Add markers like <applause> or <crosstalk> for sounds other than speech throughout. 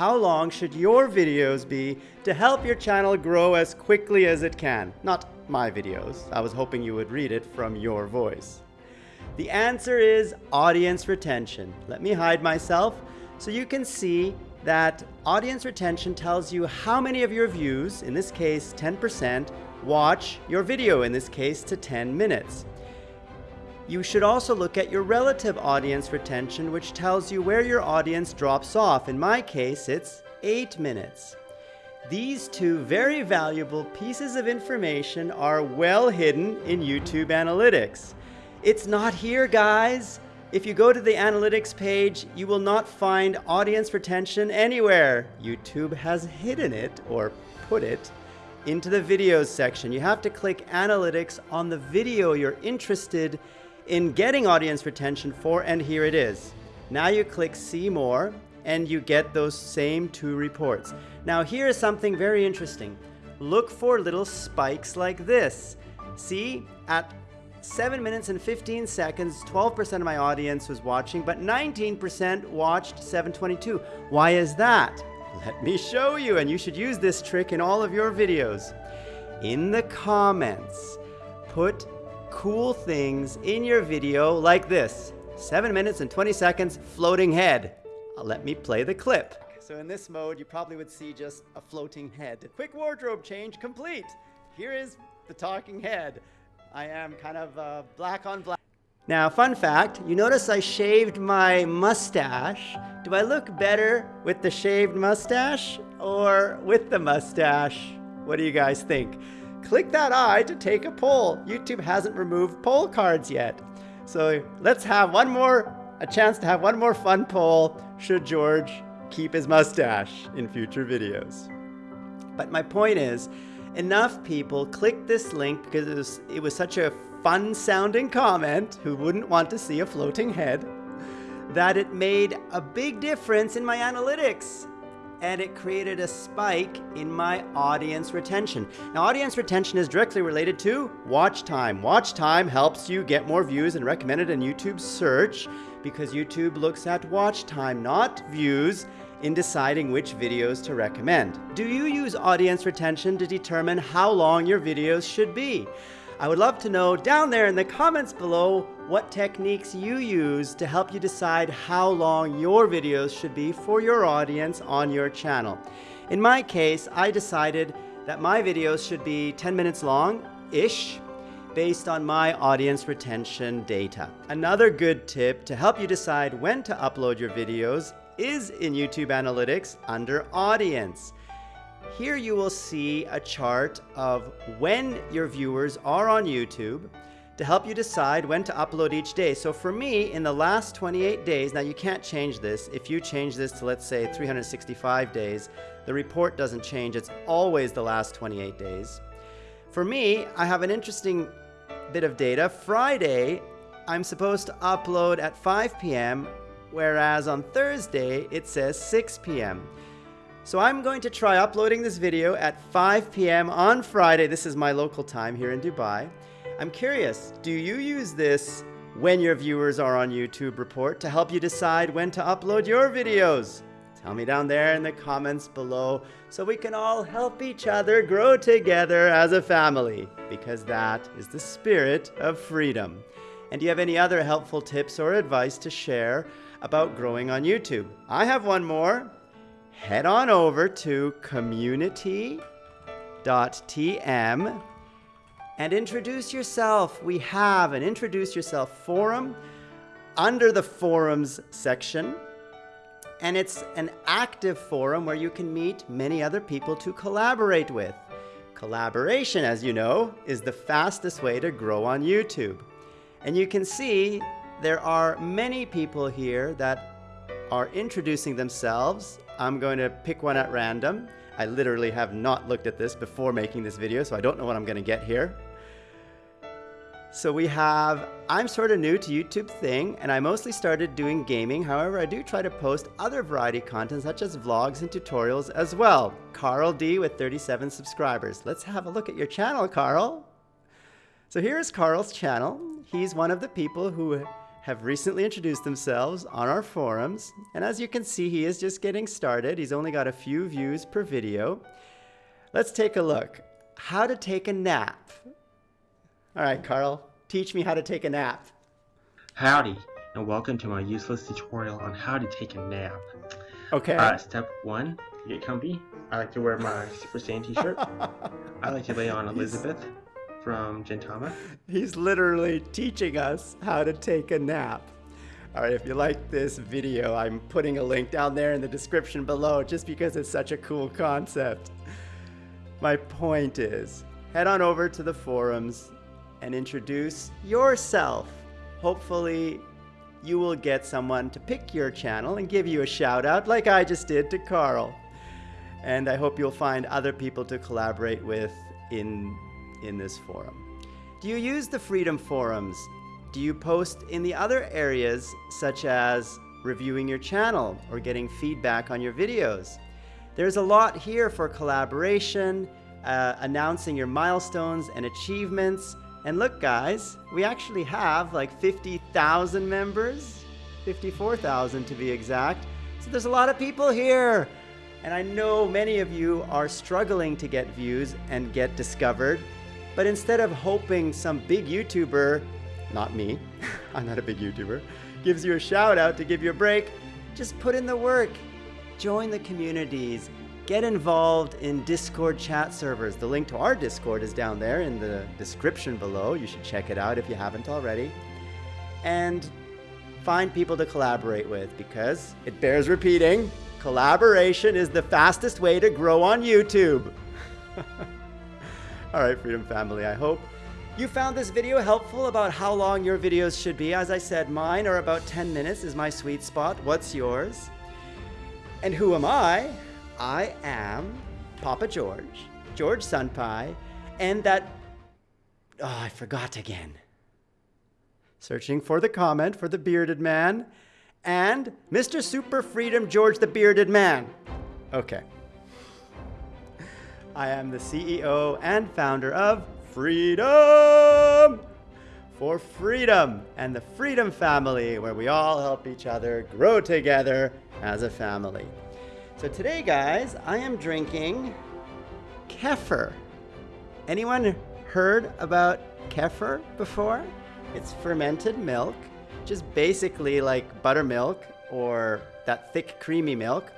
how long should your videos be to help your channel grow as quickly as it can? Not my videos. I was hoping you would read it from your voice. The answer is audience retention. Let me hide myself so you can see that audience retention tells you how many of your views, in this case 10%, watch your video, in this case to 10 minutes. You should also look at your relative audience retention, which tells you where your audience drops off. In my case, it's 8 minutes. These two very valuable pieces of information are well hidden in YouTube Analytics. It's not here, guys. If you go to the analytics page, you will not find audience retention anywhere. YouTube has hidden it or put it into the videos section. You have to click analytics on the video you're interested in getting audience retention for, and here it is. Now you click see more and you get those same two reports. Now here is something very interesting. Look for little spikes like this. See, at 7 minutes and 15 seconds, 12% of my audience was watching, but 19% watched 722. Why is that? <laughs> Let me show you, and you should use this trick in all of your videos. In the comments, put cool things in your video like this. 7 minutes and 20 seconds, floating head. Let me play the clip. So in this mode, you probably would see just a floating head. Quick wardrobe change complete. Here is the talking head. I am kind of uh, black on black. Now, fun fact, you notice I shaved my mustache. Do I look better with the shaved mustache or with the mustache? What do you guys think? Click that eye to take a poll. YouTube hasn't removed poll cards yet. So let's have one more, a chance to have one more fun poll. Should George keep his mustache in future videos? But my point is, enough people clicked this link because it was, it was such a fun sounding comment who wouldn't want to see a floating head that it made a big difference in my analytics and it created a spike in my audience retention. Now, audience retention is directly related to watch time. Watch time helps you get more views and recommended in YouTube search because YouTube looks at watch time, not views, in deciding which videos to recommend. Do you use audience retention to determine how long your videos should be? I would love to know down there in the comments below what techniques you use to help you decide how long your videos should be for your audience on your channel. In my case, I decided that my videos should be 10 minutes long-ish based on my audience retention data. Another good tip to help you decide when to upload your videos is in YouTube Analytics under Audience. Here you will see a chart of when your viewers are on YouTube to help you decide when to upload each day. So for me, in the last 28 days, now you can't change this. If you change this to, let's say, 365 days, the report doesn't change. It's always the last 28 days. For me, I have an interesting bit of data. Friday, I'm supposed to upload at 5 p.m., whereas on Thursday, it says 6 p.m. So I'm going to try uploading this video at 5 p.m. on Friday. This is my local time here in Dubai. I'm curious, do you use this when your viewers are on YouTube report to help you decide when to upload your videos? Tell me down there in the comments below so we can all help each other grow together as a family because that is the spirit of freedom. And do you have any other helpful tips or advice to share about growing on YouTube? I have one more head on over to community.tm and introduce yourself. We have an introduce yourself forum under the forums section. And it's an active forum where you can meet many other people to collaborate with. Collaboration, as you know, is the fastest way to grow on YouTube. And you can see there are many people here that are introducing themselves I'm going to pick one at random. I literally have not looked at this before making this video, so I don't know what I'm going to get here. So we have, I'm sort of new to YouTube thing, and I mostly started doing gaming. However, I do try to post other variety content, such as vlogs and tutorials as well. Carl D with 37 subscribers. Let's have a look at your channel, Carl. So here's Carl's channel. He's one of the people who have recently introduced themselves on our forums. And as you can see, he is just getting started. He's only got a few views per video. Let's take a look. How to take a nap. All right, Carl, teach me how to take a nap. Howdy, and welcome to my useless tutorial on how to take a nap. Okay. Uh, step one, get comfy. I like to wear my Super Saiyan t-shirt. <laughs> I like to lay on Elizabeth from Gintama. He's literally teaching us how to take a nap. All right, if you like this video, I'm putting a link down there in the description below just because it's such a cool concept. My point is, head on over to the forums and introduce yourself. Hopefully, you will get someone to pick your channel and give you a shout out like I just did to Carl. And I hope you'll find other people to collaborate with in in this forum. Do you use the Freedom Forums? Do you post in the other areas such as reviewing your channel or getting feedback on your videos? There's a lot here for collaboration, uh, announcing your milestones and achievements. And look guys, we actually have like 50,000 members, 54,000 to be exact. So there's a lot of people here. And I know many of you are struggling to get views and get discovered. But instead of hoping some big YouTuber, not me, <laughs> I'm not a big YouTuber, gives you a shout out to give you a break, just put in the work. Join the communities. Get involved in Discord chat servers. The link to our Discord is down there in the description below. You should check it out if you haven't already. And find people to collaborate with because it bears repeating collaboration is the fastest way to grow on YouTube. <laughs> All right, Freedom Family, I hope you found this video helpful about how long your videos should be. As I said, mine are about 10 minutes is my sweet spot. What's yours? And who am I? I am Papa George, George Sunpie, and that... Oh, I forgot again. Searching for the comment for the bearded man, and Mr. Super Freedom George the Bearded Man. Okay. I am the CEO and founder of Freedom for Freedom and the Freedom Family, where we all help each other grow together as a family. So today, guys, I am drinking kefir. Anyone heard about kefir before? It's fermented milk, just basically like buttermilk or that thick creamy milk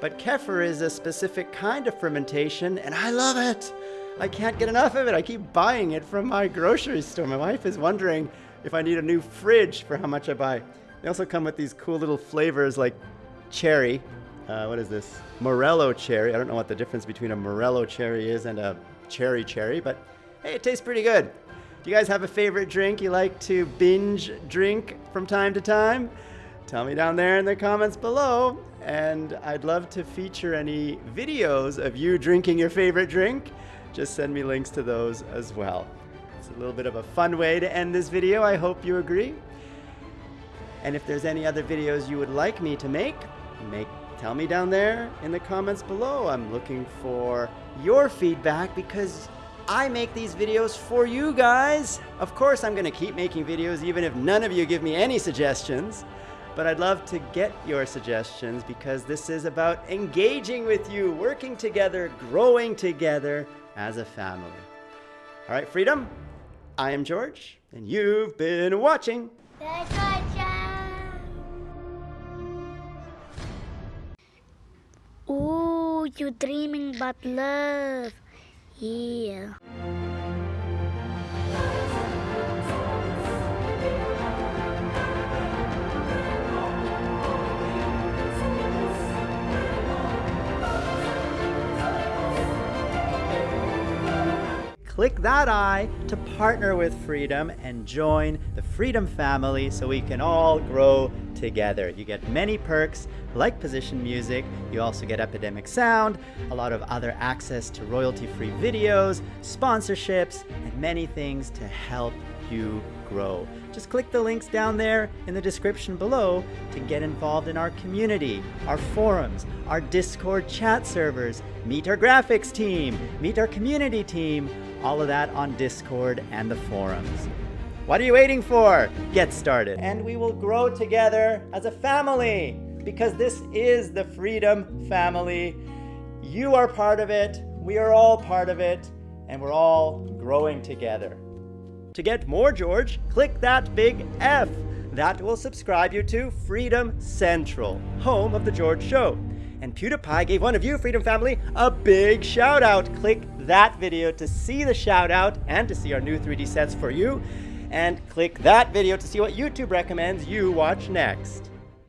but kefir is a specific kind of fermentation, and I love it. I can't get enough of it. I keep buying it from my grocery store. My wife is wondering if I need a new fridge for how much I buy. They also come with these cool little flavors like cherry. Uh, what is this? Morello cherry. I don't know what the difference between a Morello cherry is and a cherry cherry, but hey, it tastes pretty good. Do you guys have a favorite drink you like to binge drink from time to time? Tell me down there in the comments below and I'd love to feature any videos of you drinking your favorite drink. Just send me links to those as well. It's a little bit of a fun way to end this video. I hope you agree. And if there's any other videos you would like me to make, make tell me down there in the comments below. I'm looking for your feedback because I make these videos for you guys. Of course, I'm going to keep making videos even if none of you give me any suggestions but I'd love to get your suggestions because this is about engaging with you, working together, growing together as a family. All right, Freedom, I am George, and you've been watching. You dreaming but love. Yeah. click that eye to partner with Freedom and join the Freedom family so we can all grow together. You get many perks like position music, you also get Epidemic Sound, a lot of other access to royalty-free videos, sponsorships, and many things to help you grow. Just click the links down there in the description below to get involved in our community, our forums, our Discord chat servers, meet our graphics team, meet our community team, all of that on Discord and the forums. What are you waiting for? Get started. And we will grow together as a family because this is the Freedom Family. You are part of it, we are all part of it, and we're all growing together. To get more George, click that big F. That will subscribe you to Freedom Central, home of The George Show. And PewDiePie gave one of you, Freedom Family, a big shout out. Click that video to see the shout out and to see our new 3D sets for you. And click that video to see what YouTube recommends you watch next.